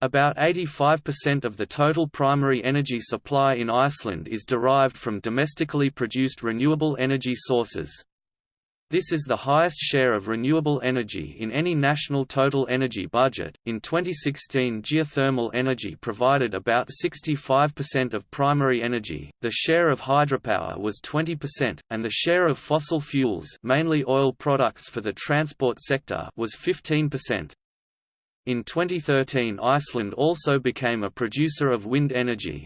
About 85% of the total primary energy supply in Iceland is derived from domestically produced renewable energy sources. This is the highest share of renewable energy in any national total energy budget. In 2016, geothermal energy provided about 65% of primary energy. The share of hydropower was 20%, and the share of fossil fuels, mainly oil products for the transport sector, was 15%. In 2013 Iceland also became a producer of wind energy.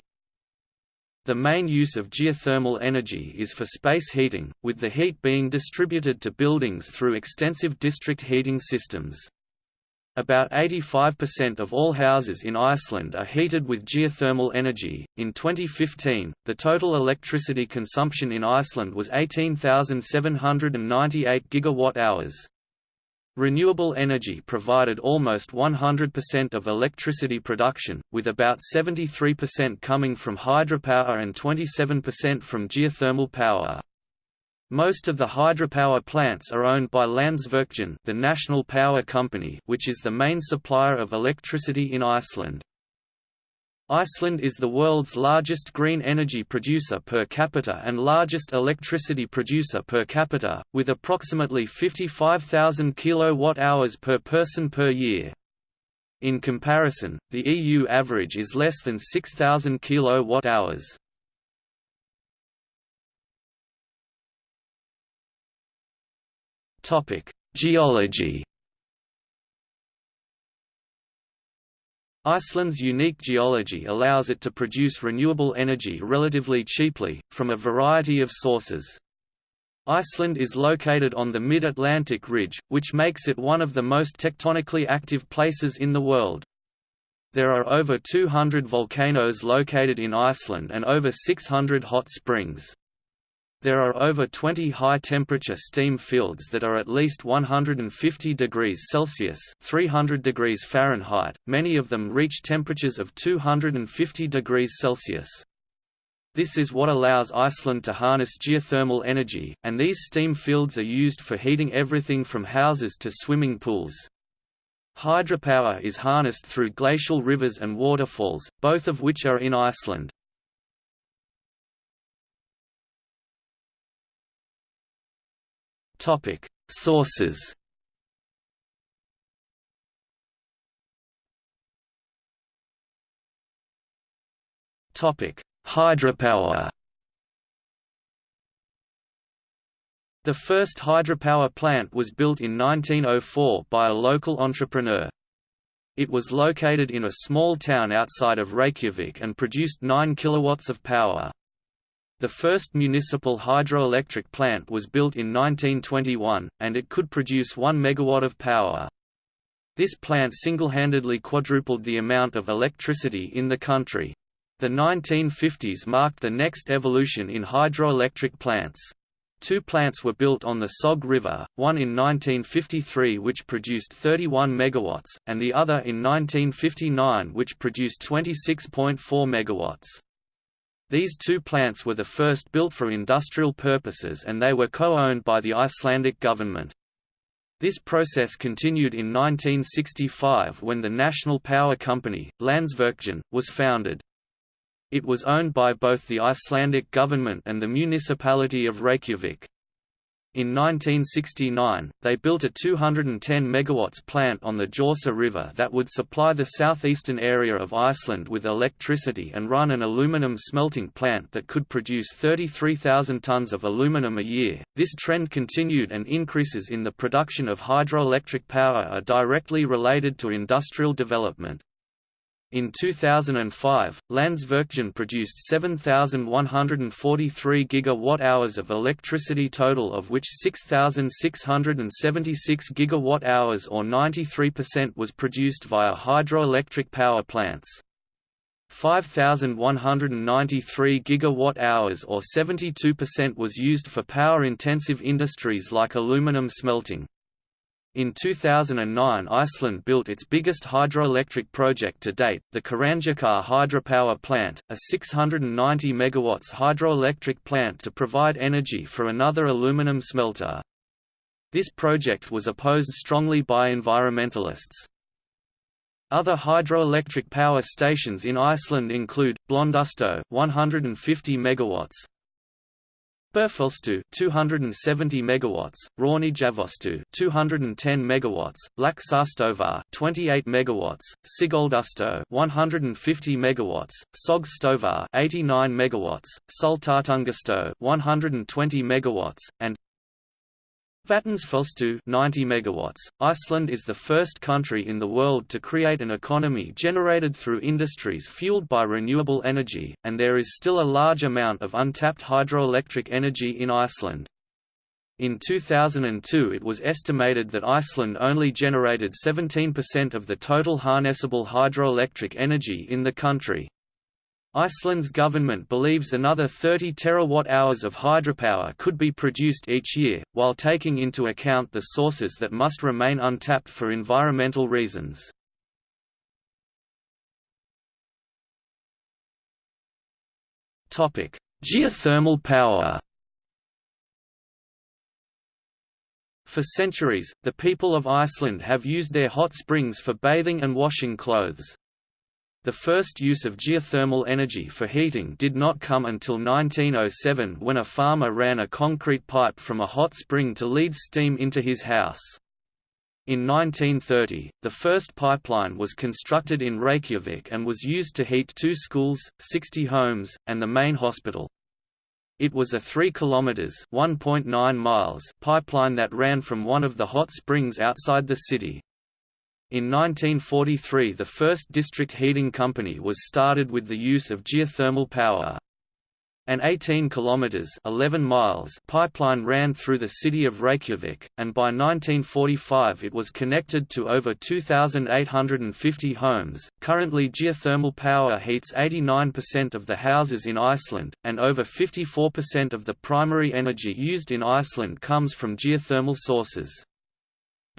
The main use of geothermal energy is for space heating, with the heat being distributed to buildings through extensive district heating systems. About 85% of all houses in Iceland are heated with geothermal energy. In 2015, the total electricity consumption in Iceland was 18,798 gigawatt-hours. Renewable energy provided almost 100% of electricity production, with about 73% coming from hydropower and 27% from geothermal power. Most of the hydropower plants are owned by Landsvirkjun the national power company which is the main supplier of electricity in Iceland. Iceland is the world's largest green energy producer per capita and largest electricity producer per capita, with approximately 55,000 kWh per person per year. In comparison, the EU average is less than 6,000 kWh. Geology Iceland's unique geology allows it to produce renewable energy relatively cheaply, from a variety of sources. Iceland is located on the mid-Atlantic ridge, which makes it one of the most tectonically active places in the world. There are over 200 volcanoes located in Iceland and over 600 hot springs. There are over 20 high-temperature steam fields that are at least 150 degrees Celsius (300 degrees Fahrenheit). Many of them reach temperatures of 250 degrees Celsius. This is what allows Iceland to harness geothermal energy, and these steam fields are used for heating everything from houses to swimming pools. Hydropower is harnessed through glacial rivers and waterfalls, both of which are in Iceland. Topic: Sources. Topic: Hydropower. The first hydropower plant was built in 1904 by a local entrepreneur. It was located in a small town outside of Reykjavik and produced 9 kilowatts of power. The first municipal hydroelectric plant was built in 1921, and it could produce 1 megawatt of power. This plant single-handedly quadrupled the amount of electricity in the country. The 1950s marked the next evolution in hydroelectric plants. Two plants were built on the Sog River, one in 1953 which produced 31 megawatts, and the other in 1959 which produced 26.4 megawatts. These two plants were the first built for industrial purposes and they were co-owned by the Icelandic government. This process continued in 1965 when the national power company, Landsvirkjun, was founded. It was owned by both the Icelandic government and the municipality of Reykjavik. In 1969, they built a 210 MW plant on the Þjórsá River that would supply the southeastern area of Iceland with electricity and run an aluminum smelting plant that could produce 33,000 tons of aluminum a year. This trend continued and increases in the production of hydroelectric power are directly related to industrial development. In 2005, Landsvirkjun produced 7,143 gigawatt-hours of electricity total of which 6,676 gigawatt-hours or 93% was produced via hydroelectric power plants. 5,193 gigawatt-hours or 72% was used for power-intensive industries like aluminum smelting. In 2009 Iceland built its biggest hydroelectric project to date, the Hvallávirkjun hydropower plant, a 690 MW hydroelectric plant to provide energy for another aluminum smelter. This project was opposed strongly by environmentalists. Other hydroelectric power stations in Iceland include Blöndustöð 150 megawatts, Búrfellsstöð 270 megawatts, Hrauneyjafossstöð 210 megawatts, Laxárstöðvar 28 megawatts, Sigöldustöð 150 megawatts, Sogstöðvar 89 megawatts, Sultartangastöð 120 megawatts, and Vatnsfellsstöð 90 megawatts. Iceland is the first country in the world to create an economy generated through industries fueled by renewable energy, and there is still a large amount of untapped hydroelectric energy in Iceland. In 2002 it was estimated that Iceland only generated 17% of the total harnessable hydroelectric energy in the country. Iceland's government believes another 30 terawatt-hours of hydropower could be produced each year, while taking into account the sources that must remain untapped for environmental reasons. Geothermal power For centuries, the people of Iceland have used their hot springs for bathing and washing clothes. The first use of geothermal energy for heating did not come until 1907 when a farmer ran a concrete pipe from a hot spring to lead steam into his house. In 1930, the first pipeline was constructed in Reykjavik and was used to heat two schools, 60 homes, and the main hospital. It was a 3 kilometers (1.9 miles) pipeline that ran from one of the hot springs outside the city. In 1943 the first district heating company was started with the use of geothermal power. An 18 kilometers (11 miles) pipeline ran through the city of Reykjavik, and by 1945 it was connected to over 2850 homes. Currently geothermal power heats 89% of the houses in Iceland, and over 54% of the primary energy used in Iceland comes from geothermal sources.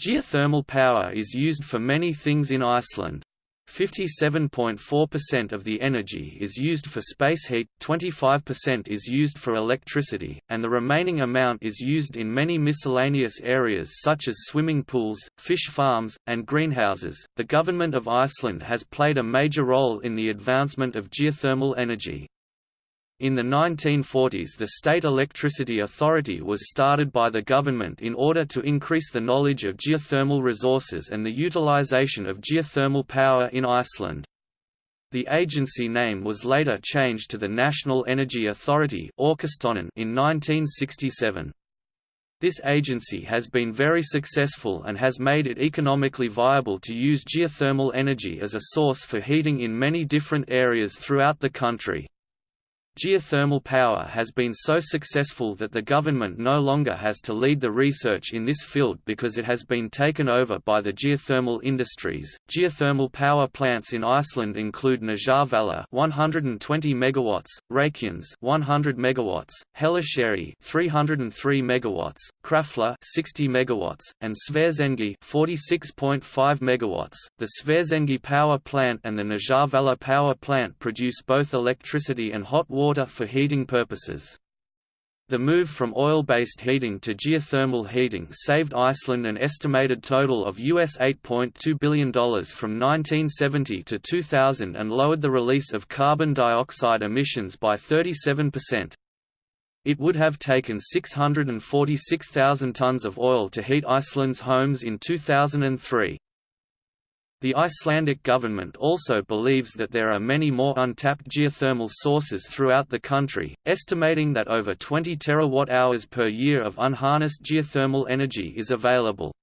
Geothermal power is used for many things in Iceland. 57.4% of the energy is used for space heat, 25% is used for electricity, and the remaining amount is used in many miscellaneous areas such as swimming pools, fish farms, and greenhouses. The government of Iceland has played a major role in the advancement of geothermal energy. In the 1940s the State Electricity Authority was started by the government in order to increase the knowledge of geothermal resources and the utilization of geothermal power in Iceland. The agency name was later changed to the National Energy Authority in 1967. This agency has been very successful and has made it economically viable to use geothermal energy as a source for heating in many different areas throughout the country. Geothermal power has been so successful that the government no longer has to lead the research in this field because it has been taken over by the geothermal industries. Geothermal power plants in Iceland include Nesjavellir 120 megawatts, Reykjanes 100 megawatts, Hellisheiði 303 megawatts, Krafla 60 megawatts, and Svartsengi 46.5 megawatts. The Svartsengi power plant and the Nesjavellir power plant produce both electricity and hot water water for heating purposes. The move from oil-based heating to geothermal heating saved Iceland an estimated total of US $8.2 billion from 1970 to 2000 and lowered the release of carbon dioxide emissions by 37%. It would have taken 646,000 tons of oil to heat Iceland's homes in 2003. The Icelandic government also believes that there are many more untapped geothermal sources throughout the country, estimating that over 20 terawatt-hours per year of unharnessed geothermal energy is available.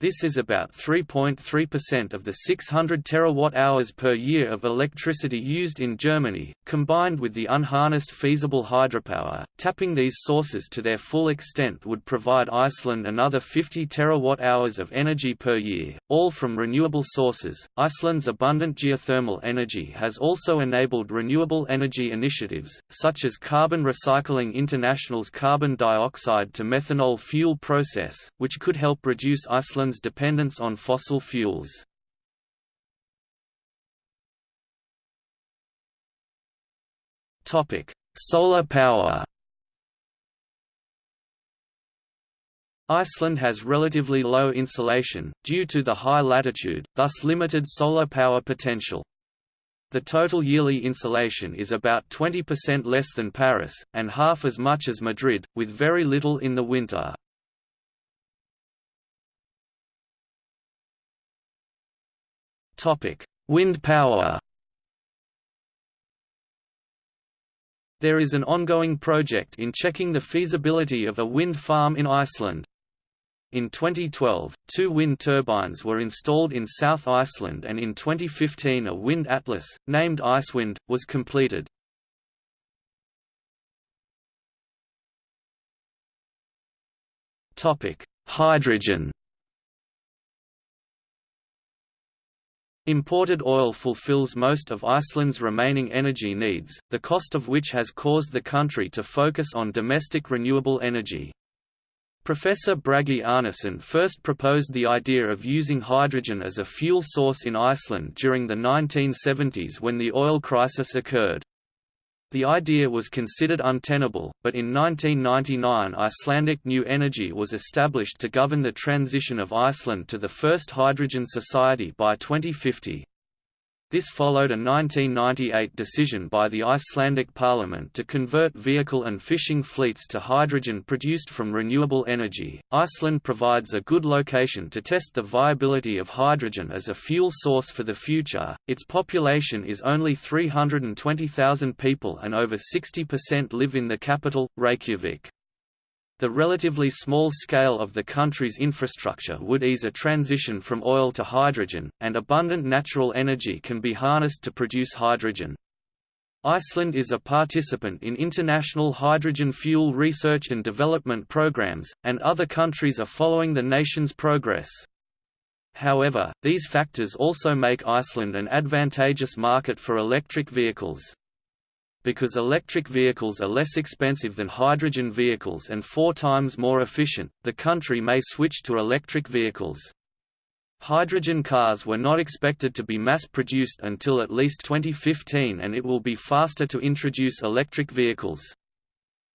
This is about 3.3% of the 600 terawatt-hours per year of electricity used in Germany, combined with the unharnessed feasible hydropower. Tapping these sources to their full extent would provide Iceland another 50 terawatt-hours of energy per year, all from renewable sources. Iceland's abundant geothermal energy has also enabled renewable energy initiatives, such as Carbon Recycling International's carbon dioxide to methanol fuel process, which could help reduce Iceland's Dependence on fossil fuels. Solar power Iceland has relatively low insolation, due to the high latitude, thus limited solar power potential. The total yearly insolation is about 20% less than Paris, and half as much as Madrid, with very little in the winter. Wind power There is an ongoing project in checking the feasibility of a wind farm in Iceland. In 2012, two wind turbines were installed in South Iceland and in 2015 a wind atlas, named Icewind, was completed. Hydrogen Imported oil fulfills most of Iceland's remaining energy needs, the cost of which has caused the country to focus on domestic renewable energy. Professor Bragi Arnason first proposed the idea of using hydrogen as a fuel source in Iceland during the 1970s when the oil crisis occurred. The idea was considered untenable, but in 1999 Icelandic New Energy was established to govern the transition of Iceland to the first hydrogen society by 2050. This followed a 1998 decision by the Icelandic parliament to convert vehicle and fishing fleets to hydrogen produced from renewable energy. Iceland provides a good location to test the viability of hydrogen as a fuel source for the future. Its population is only 320,000 people and over 60% live in the capital, Reykjavik. The relatively small scale of the country's infrastructure would ease a transition from oil to hydrogen, and abundant natural energy can be harnessed to produce hydrogen. Iceland is a participant in international hydrogen fuel research and development programs, and other countries are following the nation's progress. However, these factors also make Iceland an advantageous market for electric vehicles. Because electric vehicles are less expensive than hydrogen vehicles and four times more efficient, the country may switch to electric vehicles. Hydrogen cars were not expected to be mass-produced until at least 2015 and it will be faster to introduce electric vehicles.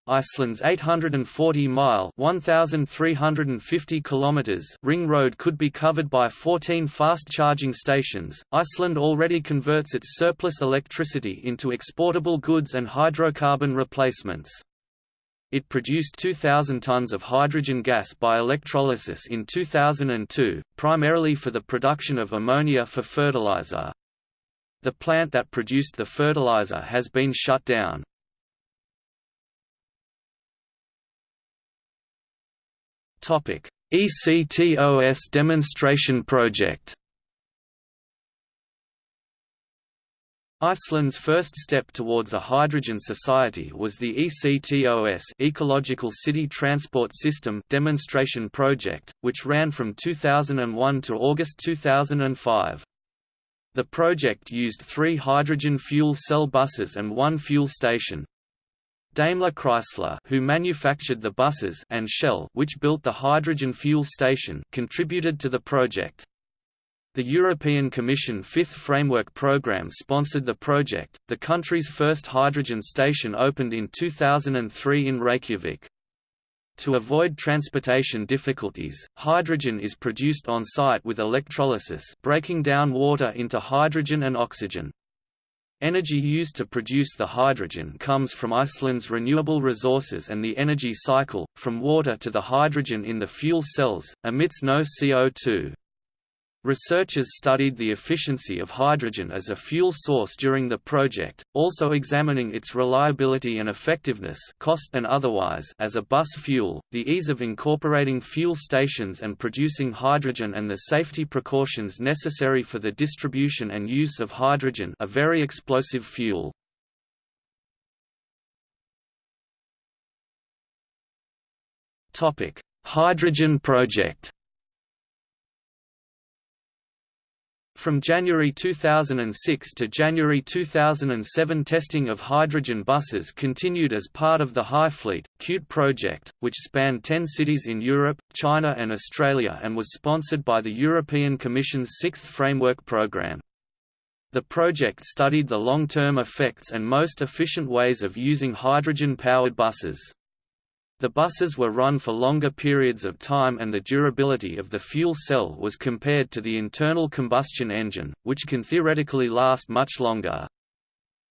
Iceland's 840-mile (1,350 kilometers) ring road could be covered by 14 fast-charging stations. Iceland already converts its surplus electricity into exportable goods and hydrocarbon replacements. It produced 2,000 tons of hydrogen gas by electrolysis in 2002, primarily for the production of ammonia for fertilizer. The plant that produced the fertilizer has been shut down. ECTOS demonstration project. Iceland's first step towards a hydrogen society was the ECTOS Ecological City Transport System demonstration project, which ran from 2001 to August 2005. The project used three hydrogen fuel cell buses and one fuel station, Daimler Chrysler who manufactured the buses and Shell which built the hydrogen fuel station contributed to the project. The European Commission Fifth Framework Programme sponsored the project. The country's first hydrogen station opened in 2003 in Reykjavik. To avoid transportation difficulties, hydrogen is produced on site with electrolysis, breaking down water into hydrogen and oxygen. Energy used to produce the hydrogen comes from Iceland's renewable resources and the energy cycle, from water to the hydrogen in the fuel cells, emits no CO2. Researchers studied the efficiency of hydrogen as a fuel source during the project, also examining its reliability and effectiveness cost and otherwise as a bus fuel, the ease of incorporating fuel stations and producing hydrogen and the safety precautions necessary for the distribution and use of hydrogen a very explosive fuel. Hydrogen project From January 2006 to January 2007 testing of hydrogen buses continued as part of the HyFleet, CUTE project, which spanned 10 cities in Europe, China and Australia and was sponsored by the European Commission's Sixth Framework Programme. The project studied the long-term effects and most efficient ways of using hydrogen-powered buses. The buses were run for longer periods of time and the durability of the fuel cell was compared to the internal combustion engine, which can theoretically last much longer.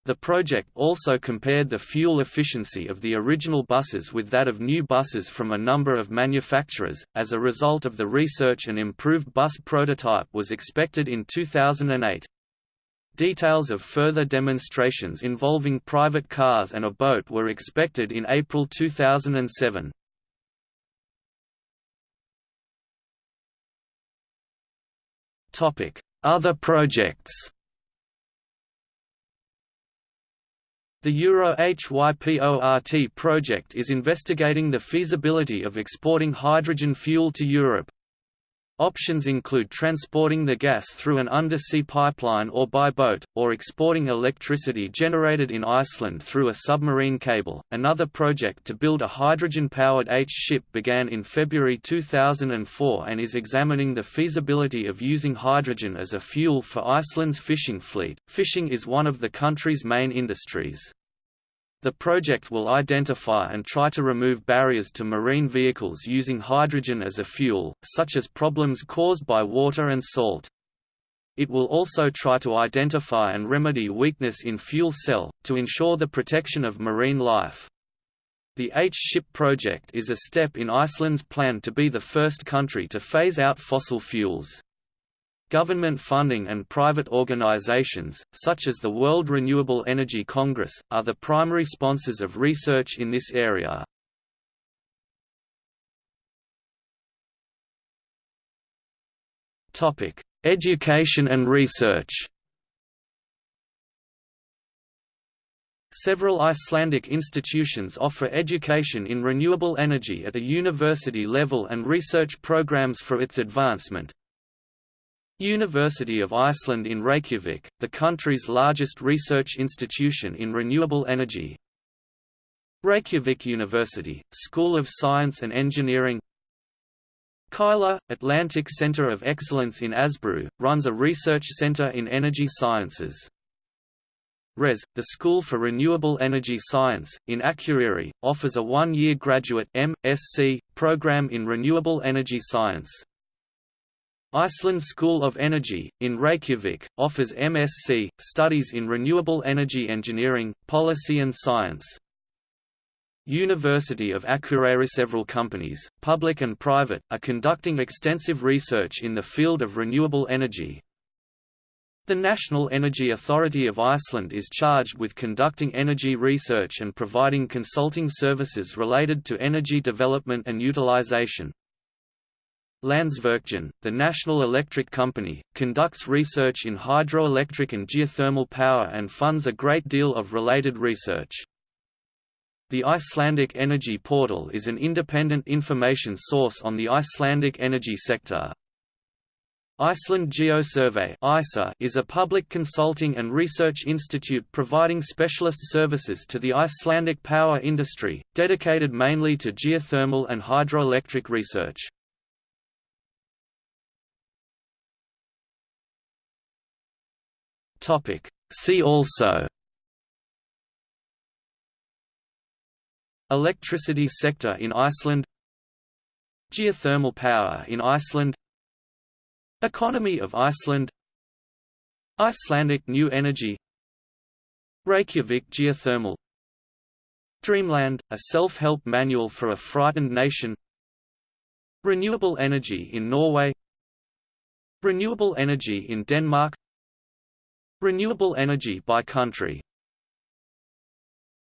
The project also compared the fuel efficiency of the original buses with that of new buses from a number of manufacturers. As a result of the research, an improved bus prototype was expected in 2008. Details of further demonstrations involving private cars and a boat were expected in April 2007. Other projects The Euro HYPORT project is investigating the feasibility of exporting hydrogen fuel to Europe. Options include transporting the gas through an undersea pipeline or by boat, or exporting electricity generated in Iceland through a submarine cable. Another project to build a hydrogen powered H ship began in February 2004 and is examining the feasibility of using hydrogen as a fuel for Iceland's fishing fleet. Fishing is one of the country's main industries. The project will identify and try to remove barriers to marine vehicles using hydrogen as a fuel, such as problems caused by water and salt. It will also try to identify and remedy weakness in fuel cell, to ensure the protection of marine life. The H-SHIP project is a step in Iceland's plan to be the first country to phase out fossil fuels. Government funding and private organizations, such as the World Renewable Energy Congress, are the primary sponsors of research in this area. Education and research Several Icelandic institutions offer education in renewable energy at a university level and research programs for its advancement, University of Iceland in Reykjavik, the country's largest research institution in renewable energy Reykjavik University, School of Science and Engineering Keilir, Atlantic Center of Excellence in Asbru, runs a research center in energy sciences. RES, the School for Renewable Energy Science, in Akureyri, offers a one-year graduate M.Sc. program in renewable energy science. Iceland School of Energy, in Reykjavik, offers MSc, studies in renewable energy engineering, policy and science. University of Akureyri Several companies, public and private, are conducting extensive research in the field of renewable energy. The National Energy Authority of Iceland is charged with conducting energy research and providing consulting services related to energy development and utilization. Landsvirkjun, the national electric company, conducts research in hydroelectric and geothermal power and funds a great deal of related research. The Icelandic Energy Portal is an independent information source on the Icelandic energy sector. Iceland Geosurvey is a public consulting and research institute providing specialist services to the Icelandic power industry, dedicated mainly to geothermal and hydroelectric research. Topic. See also Electricity sector in Iceland Geothermal power in Iceland Economy of Iceland Icelandic New Energy Reykjavik Geothermal Dreamland, a self-help manual for a frightened nation Renewable energy in Norway Renewable energy in Denmark Renewable energy by country